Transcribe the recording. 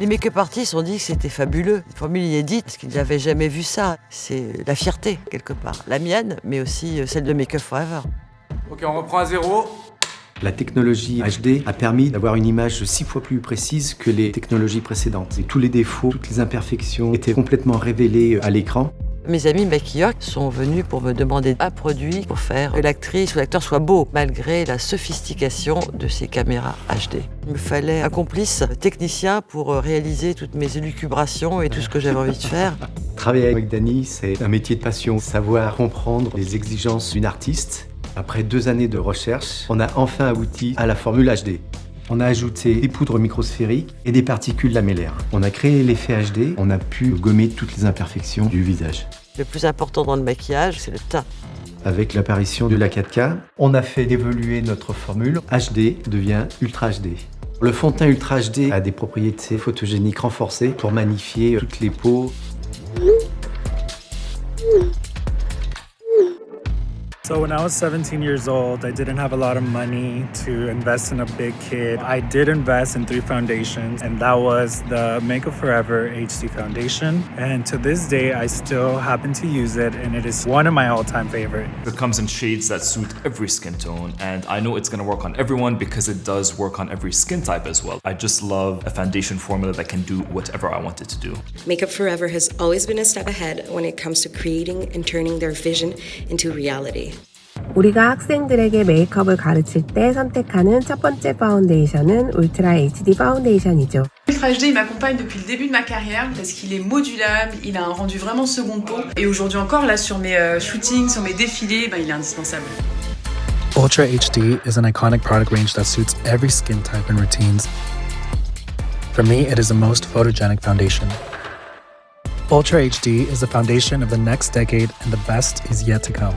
Les make-up artistes ont dit que c'était fabuleux, une formule inédite, parce qu'ils n'avaient jamais vu ça. C'est la fierté, quelque part. La mienne, mais aussi euh, celle de Make Up Forever. Ok, on reprend à zéro. La technologie HD a permis d'avoir une image six fois plus précise que les technologies précédentes. Et tous les défauts, toutes les imperfections étaient complètement révélés à l'écran. Mes amis maquilleurs sont venus pour me demander un produit pour faire que l'actrice ou l'acteur soit beau, malgré la sophistication de ces caméras HD. Il me fallait un complice technicien pour réaliser toutes mes élucubrations et tout ce que j'avais envie de faire. Travailler avec Dany, c'est un métier de passion. Savoir comprendre les exigences d'une artiste. Après deux années de recherche, on a enfin abouti à la formule HD. On a ajouté des poudres microsphériques et des particules lamellaires. On a créé l'effet HD, on a pu gommer toutes les imperfections du visage. Le plus important dans le maquillage, c'est le teint. Avec l'apparition de la 4K, on a fait évoluer notre formule. HD devient Ultra HD. Le fond de teint Ultra HD a des propriétés photogéniques renforcées pour magnifier toutes les peaux. So when I was 17 years old, I didn't have a lot of money to invest in a big kit. I did invest in three foundations, and that was the Makeup Forever HD foundation. And to this day, I still happen to use it, and it is one of my all-time favorite. It comes in shades that suit every skin tone, and I know it's gonna work on everyone because it does work on every skin type as well. I just love a foundation formula that can do whatever I want it to do. Makeup Forever has always been a step ahead when it comes to creating and turning their vision into reality. 우리가 학생들에게 메이크업을 가르칠 때 선택하는 첫 번째 파운데이션은 울트라 HD 파운데이션이죠. Ultra HD il m'accompagne depuis le début de ma carrière parce qu'il est modulable, il a un rendu vraiment seconde peau et aujourd'hui encore là sur mes euh, shootings, sur mes défilés, ben, il est indispensable. Ultra HD is an iconic product range that suits every skin type and routines. For me, it is the most photogenic foundation. Ultra HD is the foundation of the next decade and the best is yet to come.